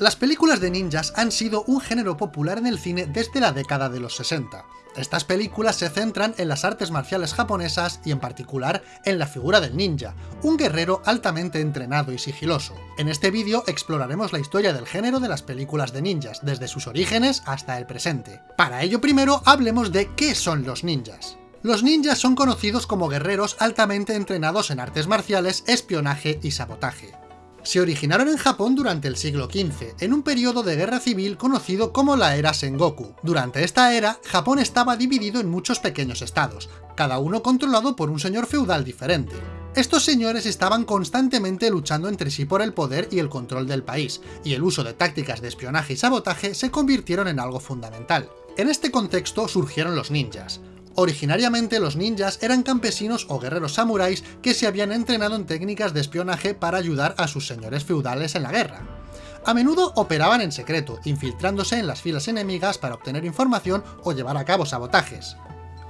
Las películas de ninjas han sido un género popular en el cine desde la década de los 60. Estas películas se centran en las artes marciales japonesas y en particular en la figura del ninja, un guerrero altamente entrenado y sigiloso. En este vídeo exploraremos la historia del género de las películas de ninjas, desde sus orígenes hasta el presente. Para ello primero hablemos de qué son los ninjas. Los ninjas son conocidos como guerreros altamente entrenados en artes marciales, espionaje y sabotaje se originaron en Japón durante el siglo XV, en un periodo de guerra civil conocido como la era Sengoku. Durante esta era, Japón estaba dividido en muchos pequeños estados, cada uno controlado por un señor feudal diferente. Estos señores estaban constantemente luchando entre sí por el poder y el control del país, y el uso de tácticas de espionaje y sabotaje se convirtieron en algo fundamental. En este contexto surgieron los ninjas, Originariamente los ninjas eran campesinos o guerreros samuráis que se habían entrenado en técnicas de espionaje para ayudar a sus señores feudales en la guerra. A menudo operaban en secreto, infiltrándose en las filas enemigas para obtener información o llevar a cabo sabotajes.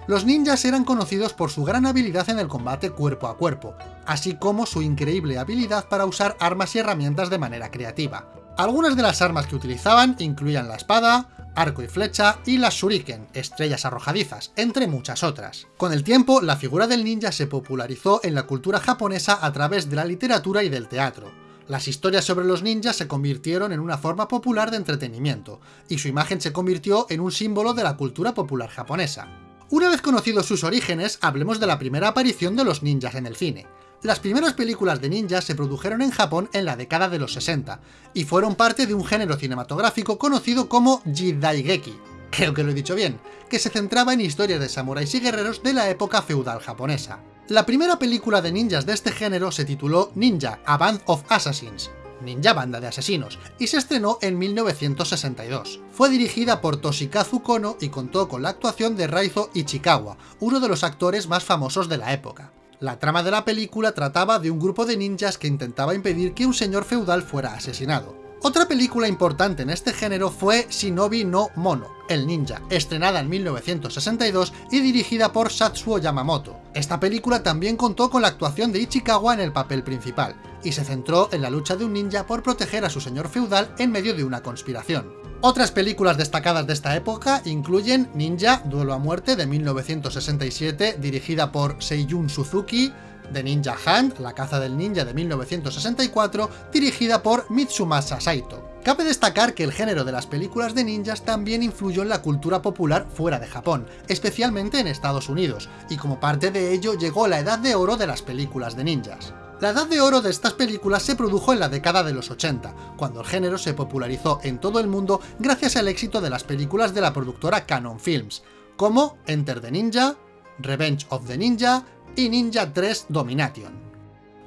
Los ninjas eran conocidos por su gran habilidad en el combate cuerpo a cuerpo, así como su increíble habilidad para usar armas y herramientas de manera creativa. Algunas de las armas que utilizaban incluían la espada, arco y flecha y las shuriken, estrellas arrojadizas, entre muchas otras. Con el tiempo, la figura del ninja se popularizó en la cultura japonesa a través de la literatura y del teatro. Las historias sobre los ninjas se convirtieron en una forma popular de entretenimiento, y su imagen se convirtió en un símbolo de la cultura popular japonesa. Una vez conocidos sus orígenes, hablemos de la primera aparición de los ninjas en el cine. Las primeras películas de ninjas se produjeron en Japón en la década de los 60, y fueron parte de un género cinematográfico conocido como Jidaigeki, creo que lo he dicho bien, que se centraba en historias de samuráis y guerreros de la época feudal japonesa. La primera película de ninjas de este género se tituló Ninja, A Band of Assassins, Ninja Banda de Asesinos, y se estrenó en 1962. Fue dirigida por Toshikazu Kono y contó con la actuación de Raizo Ichikawa, uno de los actores más famosos de la época. La trama de la película trataba de un grupo de ninjas que intentaba impedir que un señor feudal fuera asesinado. Otra película importante en este género fue Shinobi no Mono, el ninja, estrenada en 1962 y dirigida por Satsuo Yamamoto. Esta película también contó con la actuación de Ichikawa en el papel principal, y se centró en la lucha de un ninja por proteger a su señor feudal en medio de una conspiración. Otras películas destacadas de esta época incluyen Ninja, Duelo a Muerte de 1967, dirigida por Seiyun Suzuki, The Ninja Hunt, La caza del ninja de 1964, dirigida por Mitsumasa Saito. Cabe destacar que el género de las películas de ninjas también influyó en la cultura popular fuera de Japón, especialmente en Estados Unidos, y como parte de ello llegó la edad de oro de las películas de ninjas. La edad de oro de estas películas se produjo en la década de los 80, cuando el género se popularizó en todo el mundo gracias al éxito de las películas de la productora Canon Films, como Enter the Ninja, Revenge of the Ninja y Ninja 3 Domination.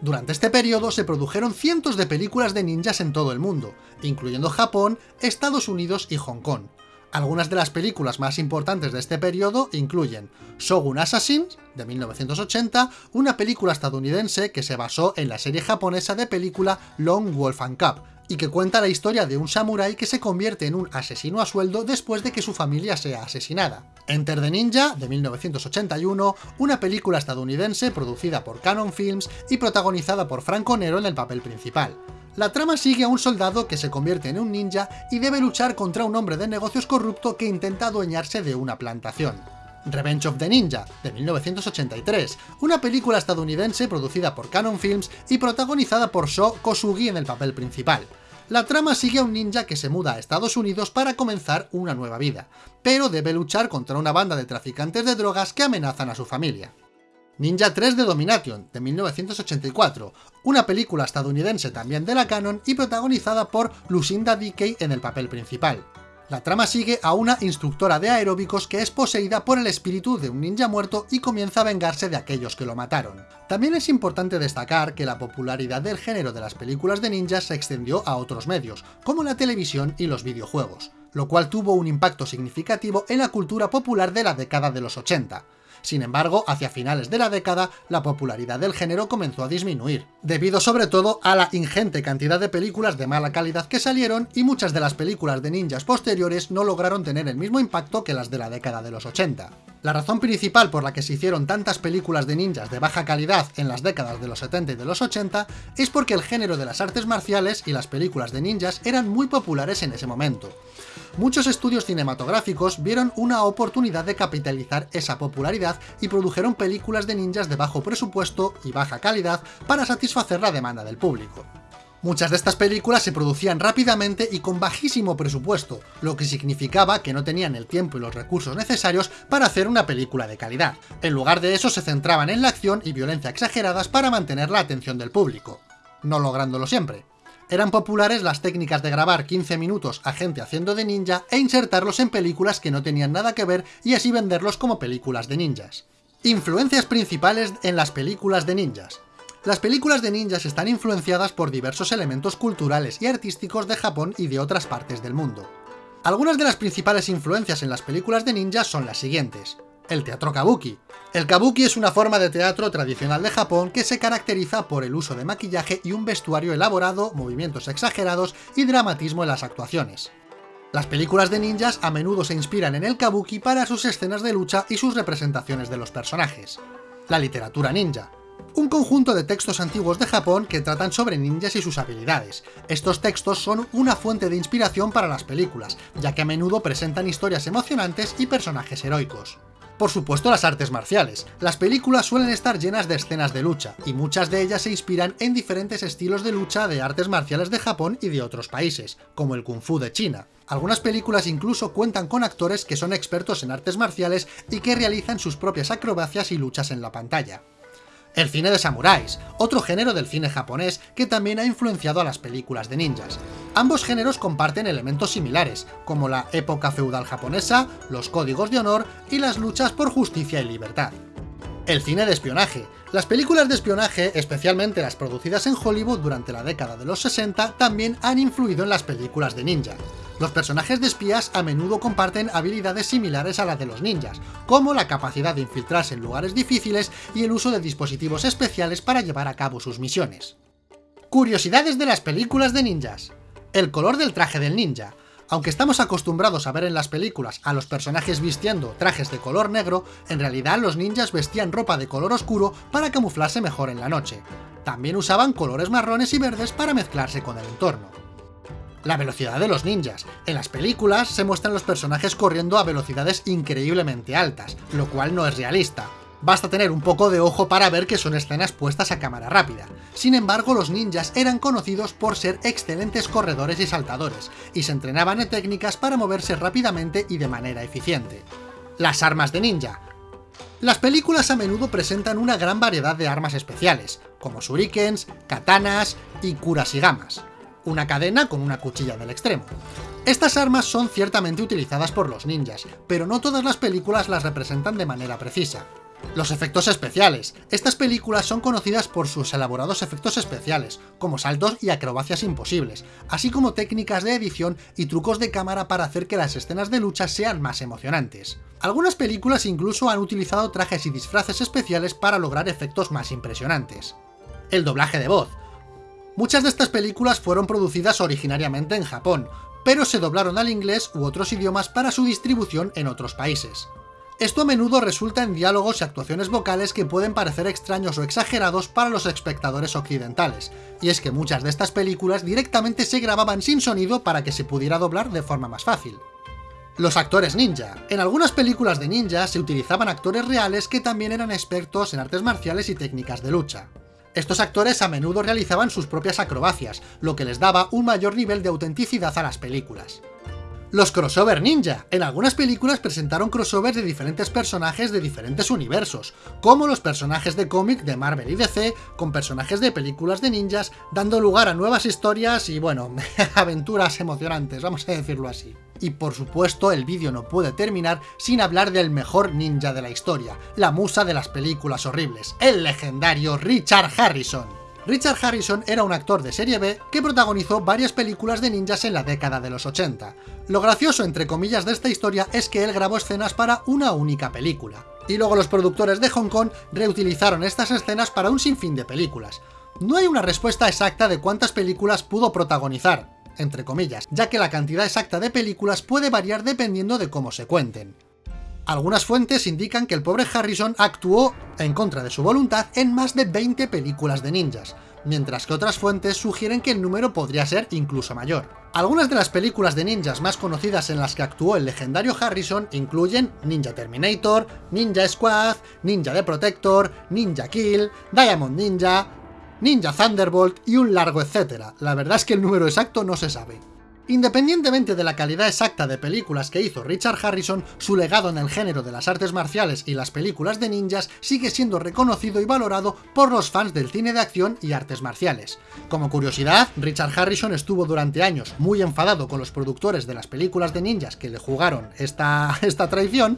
Durante este periodo se produjeron cientos de películas de ninjas en todo el mundo, incluyendo Japón, Estados Unidos y Hong Kong, algunas de las películas más importantes de este periodo incluyen Shogun Assassins, de 1980, una película estadounidense que se basó en la serie japonesa de película Long Wolf and Cup, y que cuenta la historia de un samurái que se convierte en un asesino a sueldo después de que su familia sea asesinada. Enter the Ninja, de 1981, una película estadounidense producida por Canon Films y protagonizada por Franco Nero en el papel principal. La trama sigue a un soldado que se convierte en un ninja y debe luchar contra un hombre de negocios corrupto que intenta adueñarse de una plantación. Revenge of the Ninja, de 1983, una película estadounidense producida por Canon Films y protagonizada por Sho Kosugi en el papel principal. La trama sigue a un ninja que se muda a Estados Unidos para comenzar una nueva vida, pero debe luchar contra una banda de traficantes de drogas que amenazan a su familia. Ninja 3 de Domination, de 1984, una película estadounidense también de la Canon y protagonizada por Lucinda Dickey en el papel principal. La trama sigue a una instructora de aeróbicos que es poseída por el espíritu de un ninja muerto y comienza a vengarse de aquellos que lo mataron. También es importante destacar que la popularidad del género de las películas de ninjas se extendió a otros medios, como la televisión y los videojuegos, lo cual tuvo un impacto significativo en la cultura popular de la década de los 80. Sin embargo, hacia finales de la década, la popularidad del género comenzó a disminuir, debido sobre todo a la ingente cantidad de películas de mala calidad que salieron y muchas de las películas de ninjas posteriores no lograron tener el mismo impacto que las de la década de los 80. La razón principal por la que se hicieron tantas películas de ninjas de baja calidad en las décadas de los 70 y de los 80 es porque el género de las artes marciales y las películas de ninjas eran muy populares en ese momento. Muchos estudios cinematográficos vieron una oportunidad de capitalizar esa popularidad y produjeron películas de ninjas de bajo presupuesto y baja calidad para satisfacer la demanda del público. Muchas de estas películas se producían rápidamente y con bajísimo presupuesto, lo que significaba que no tenían el tiempo y los recursos necesarios para hacer una película de calidad. En lugar de eso se centraban en la acción y violencia exageradas para mantener la atención del público, no lográndolo siempre. Eran populares las técnicas de grabar 15 minutos a gente haciendo de ninja e insertarlos en películas que no tenían nada que ver y así venderlos como películas de ninjas. Influencias principales en las películas de ninjas. Las películas de ninjas están influenciadas por diversos elementos culturales y artísticos de Japón y de otras partes del mundo. Algunas de las principales influencias en las películas de ninjas son las siguientes. El teatro kabuki. El kabuki es una forma de teatro tradicional de Japón que se caracteriza por el uso de maquillaje y un vestuario elaborado, movimientos exagerados y dramatismo en las actuaciones. Las películas de ninjas a menudo se inspiran en el kabuki para sus escenas de lucha y sus representaciones de los personajes. La literatura ninja un conjunto de textos antiguos de Japón que tratan sobre ninjas y sus habilidades. Estos textos son una fuente de inspiración para las películas, ya que a menudo presentan historias emocionantes y personajes heroicos. Por supuesto las artes marciales. Las películas suelen estar llenas de escenas de lucha, y muchas de ellas se inspiran en diferentes estilos de lucha de artes marciales de Japón y de otros países, como el Kung Fu de China. Algunas películas incluso cuentan con actores que son expertos en artes marciales y que realizan sus propias acrobacias y luchas en la pantalla. El cine de samuráis, otro género del cine japonés que también ha influenciado a las películas de ninjas. Ambos géneros comparten elementos similares, como la época feudal japonesa, los códigos de honor y las luchas por justicia y libertad. El cine de espionaje. Las películas de espionaje, especialmente las producidas en Hollywood durante la década de los 60, también han influido en las películas de ninja. Los personajes de espías a menudo comparten habilidades similares a las de los ninjas, como la capacidad de infiltrarse en lugares difíciles y el uso de dispositivos especiales para llevar a cabo sus misiones. Curiosidades de las películas de ninjas. El color del traje del ninja. Aunque estamos acostumbrados a ver en las películas a los personajes vistiendo trajes de color negro, en realidad los ninjas vestían ropa de color oscuro para camuflarse mejor en la noche. También usaban colores marrones y verdes para mezclarse con el entorno. La velocidad de los ninjas. En las películas se muestran los personajes corriendo a velocidades increíblemente altas, lo cual no es realista. Basta tener un poco de ojo para ver que son escenas puestas a cámara rápida. Sin embargo, los ninjas eran conocidos por ser excelentes corredores y saltadores, y se entrenaban en técnicas para moverse rápidamente y de manera eficiente. Las armas de ninja. Las películas a menudo presentan una gran variedad de armas especiales, como shurikens, katanas y kurashigamas, una cadena con una cuchilla en el extremo. Estas armas son ciertamente utilizadas por los ninjas, pero no todas las películas las representan de manera precisa. Los efectos especiales. Estas películas son conocidas por sus elaborados efectos especiales, como saltos y acrobacias imposibles, así como técnicas de edición y trucos de cámara para hacer que las escenas de lucha sean más emocionantes. Algunas películas incluso han utilizado trajes y disfraces especiales para lograr efectos más impresionantes. El doblaje de voz. Muchas de estas películas fueron producidas originariamente en Japón, pero se doblaron al inglés u otros idiomas para su distribución en otros países. Esto a menudo resulta en diálogos y actuaciones vocales que pueden parecer extraños o exagerados para los espectadores occidentales, y es que muchas de estas películas directamente se grababan sin sonido para que se pudiera doblar de forma más fácil. Los actores ninja. En algunas películas de ninja se utilizaban actores reales que también eran expertos en artes marciales y técnicas de lucha. Estos actores a menudo realizaban sus propias acrobacias, lo que les daba un mayor nivel de autenticidad a las películas. Los crossover ninja. En algunas películas presentaron crossovers de diferentes personajes de diferentes universos, como los personajes de cómic de Marvel y DC, con personajes de películas de ninjas, dando lugar a nuevas historias y, bueno, aventuras emocionantes, vamos a decirlo así. Y por supuesto, el vídeo no puede terminar sin hablar del mejor ninja de la historia, la musa de las películas horribles, el legendario Richard Harrison. Richard Harrison era un actor de serie B que protagonizó varias películas de ninjas en la década de los 80. Lo gracioso entre comillas de esta historia es que él grabó escenas para una única película. Y luego los productores de Hong Kong reutilizaron estas escenas para un sinfín de películas. No hay una respuesta exacta de cuántas películas pudo protagonizar, entre comillas, ya que la cantidad exacta de películas puede variar dependiendo de cómo se cuenten. Algunas fuentes indican que el pobre Harrison actuó en contra de su voluntad en más de 20 películas de ninjas, mientras que otras fuentes sugieren que el número podría ser incluso mayor. Algunas de las películas de ninjas más conocidas en las que actuó el legendario Harrison incluyen Ninja Terminator, Ninja Squad, Ninja The Protector, Ninja Kill, Diamond Ninja, Ninja Thunderbolt y un largo etcétera. La verdad es que el número exacto no se sabe. Independientemente de la calidad exacta de películas que hizo Richard Harrison, su legado en el género de las artes marciales y las películas de ninjas sigue siendo reconocido y valorado por los fans del cine de acción y artes marciales. Como curiosidad, Richard Harrison estuvo durante años muy enfadado con los productores de las películas de ninjas que le jugaron esta, esta traición,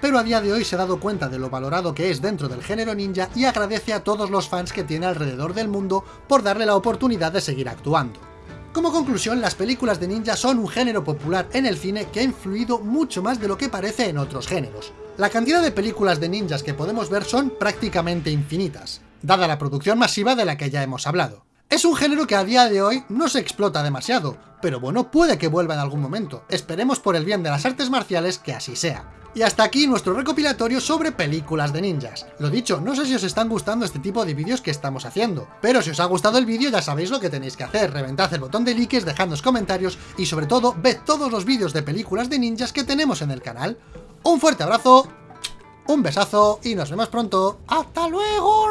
pero a día de hoy se ha dado cuenta de lo valorado que es dentro del género ninja y agradece a todos los fans que tiene alrededor del mundo por darle la oportunidad de seguir actuando. Como conclusión, las películas de ninja son un género popular en el cine que ha influido mucho más de lo que parece en otros géneros. La cantidad de películas de ninjas que podemos ver son prácticamente infinitas, dada la producción masiva de la que ya hemos hablado. Es un género que a día de hoy no se explota demasiado, pero bueno, puede que vuelva en algún momento. Esperemos por el bien de las artes marciales que así sea. Y hasta aquí nuestro recopilatorio sobre películas de ninjas. Lo dicho, no sé si os están gustando este tipo de vídeos que estamos haciendo, pero si os ha gustado el vídeo ya sabéis lo que tenéis que hacer, reventad el botón de likes, dejadnos comentarios y sobre todo, ved todos los vídeos de películas de ninjas que tenemos en el canal. Un fuerte abrazo, un besazo y nos vemos pronto. ¡Hasta luego!